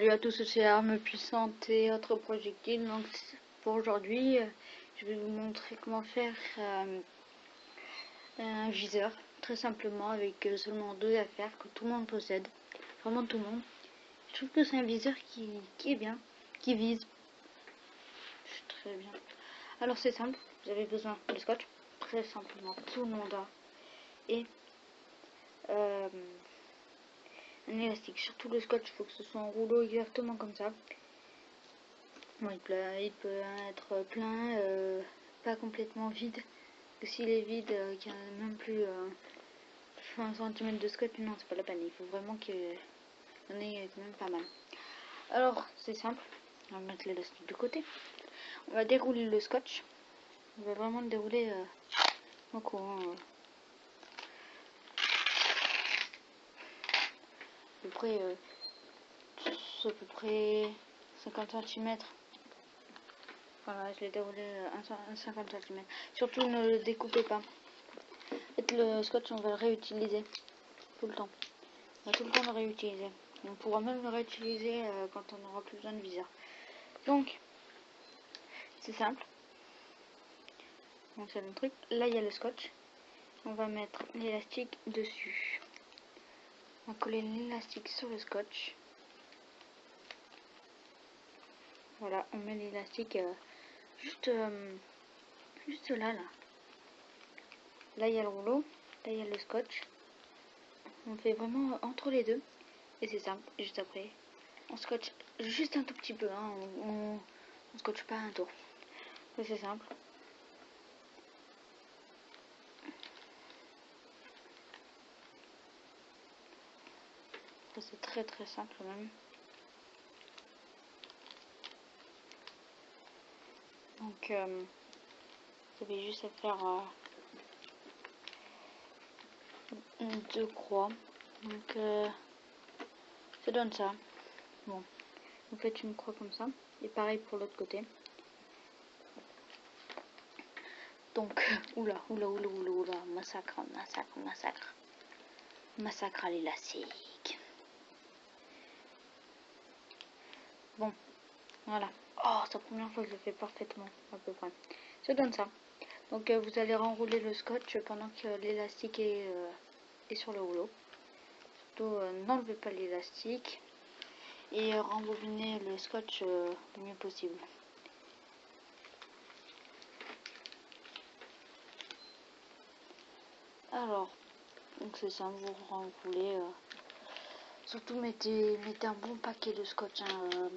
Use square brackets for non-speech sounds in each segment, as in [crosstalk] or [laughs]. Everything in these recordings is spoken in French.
Salut à tous, c'est Armes Puissantes et autres projectiles. Donc pour aujourd'hui, euh, je vais vous montrer comment faire euh, un viseur, très simplement avec euh, seulement deux affaires que tout le monde possède, vraiment tout le monde. Je trouve que c'est un viseur qui, est bien, qui vise. Très bien. Alors c'est simple, vous avez besoin de scotch, très simplement, tout le monde a. Et élastique. Surtout le scotch, il faut que ce soit en rouleau exactement comme ça. Bon, il, peut, il peut être plein, euh, pas complètement vide. S'il est vide, euh, qu'il n'y a même plus euh, un centimètre de scotch, non, c'est pas la peine. Il faut vraiment qu'il y en ait quand même pas mal. Alors, c'est simple. On va mettre l'élastique de côté. On va dérouler le scotch. On va vraiment le dérouler au courant. À peu près, euh, à peu près 50 cm. Voilà, je l'ai déroulé à 50 cm. Surtout ne le découpez pas. Le scotch, on va le réutiliser tout le temps. On va tout le temps le réutiliser. On pourra même le réutiliser euh, quand on aura plus besoin de viseur. Donc, c'est simple. Donc c'est le truc. Là, il y a le scotch. On va mettre l'élastique dessus. On l'élastique sur le scotch. Voilà, on met l'élastique euh, juste, euh, juste là, là. Là, il y a le rouleau. Là, il y a le scotch. On fait vraiment entre les deux. Et c'est simple, juste après. On scotch juste un tout petit peu. Hein. On, on, scotche pas un tour. C'est simple. C'est très très simple même. Donc euh, vous avez juste à faire euh, deux croix. Donc euh, ça donne ça. Bon, vous faites une croix comme ça. Et pareil pour l'autre côté. Donc, [laughs] oula, oula, oula, oula, oula, massacre, massacre, massacre. Massacre à l'élastique. Bon, voilà. Oh, c'est la première fois que je le fais parfaitement, à peu près. Ça donne ça. Donc, euh, vous allez renrouler le scotch pendant que l'élastique est, euh, sur le rouleau. Surtout, euh, n'enlevez pas l'élastique. Et rembobinez le scotch le mieux possible. Alors, donc c'est ça, vous renroulez Surtout mettez, mettez un bon paquet de scotch. Hein,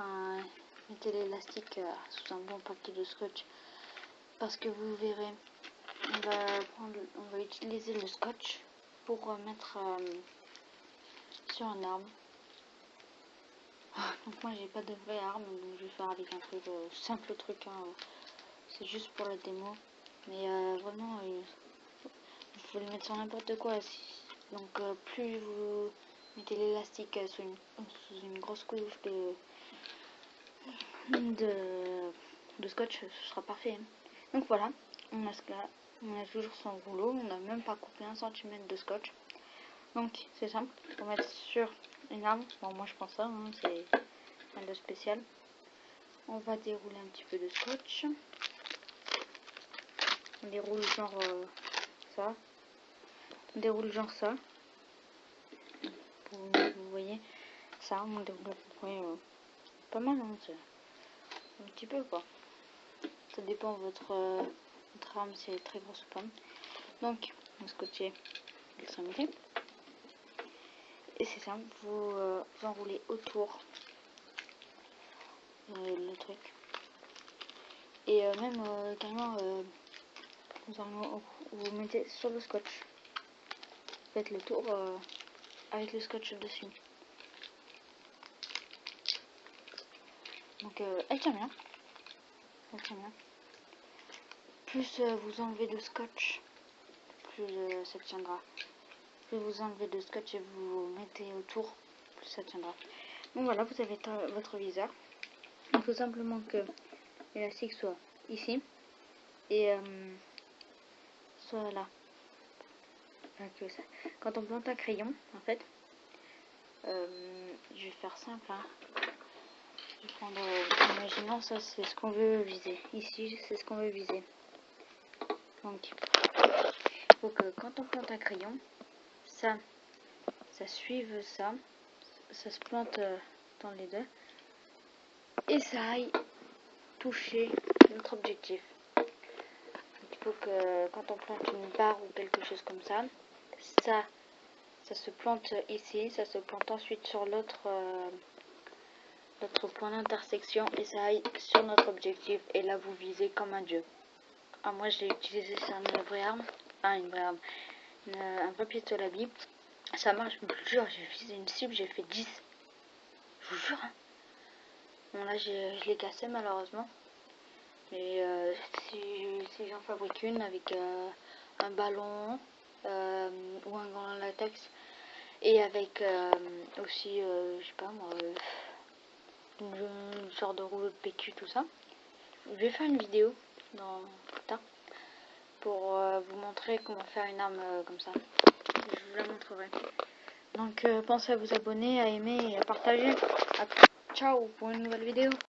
euh, mettez l'élastique euh, sous un bon paquet de scotch. Parce que vous verrez, on va, prendre, utiliser le scotch pour mettre euh, sur un arme. [laughs] Donc moi j'ai pas de vraie arme, donc je vais faire avec un truc simple truc. Hein, C'est juste pour la démo. Mais vraiment, vous pouvez le mettre sur n'importe quoi. Donc euh, plus vous mettez l'élastique sous une, grosse couche de, scotch, ce sera parfait. Hein. Donc voilà, on a, on a toujours son rouleau, on n'a même pas coupé un centimètre de scotch. Donc c'est simple, on mettre sur une arme, bon moi je pense ça, hein, c'est un de spécial. On va dérouler un petit peu de scotch. On déroule genre euh, ça, déroule genre ça. Vous, voyez ça, on déroule euh, pas mal, hein, un petit peu quoi. Ça dépend votre, euh, votre arme, si elle est très grosse ou pas. Donc, on scotcher l'extrémité. Et c'est simple, vous, euh, vous enroulez autour le truc. Et même carrément, vous, vous mettez sur le scotch le tour euh, avec le scotch dessus. Donc euh, elle tient bien. Plus euh, vous enlevez de scotch, plus ça tiendra. Plus vous enlevez de scotch et vous mettez autour, plus ça tiendra. Donc voilà, vous avez votre viseur. Il faut simplement que l'élastique soit ici et soit là. Quand on plante un crayon, en fait, Euh, je vais faire simple. Hein. Je vais prendre, euh, imaginons ça c'est ce qu'on veut viser. Ici c'est ce qu'on veut viser. Donc, il faut que quand on plante un crayon, ça, ça suive ça, ça se plante euh, dans les deux et ça aille toucher notre objectif. il faut que quand on plante une barre ou quelque chose comme ça, ça, ça se plante ici, ça se plante ensuite sur l'autre euh, point d'intersection et ça aille sur notre objectif et là vous visez comme un dieu. Ah, moi je l'ai utilisé sur une vraie arme, ah, une vraie arme, un papier de la Ça marche, je vous jure, j'ai visé une cible, j'ai fait 10. Je vous jure. Hein. Bon là je l'ai cassé malheureusement. Mais euh, si, j'en fabrique une avec euh, un ballon euh, ou un gant latex et avec aussi, je sais pas moi, une, sorte de rouleau de PQ, tout ça. Je vais faire une vidéo dans tard pour vous montrer comment faire une arme comme ça. Je vous la montrerai. Donc pensez à vous abonner, à aimer et à partager. Ciao pour une nouvelle vidéo.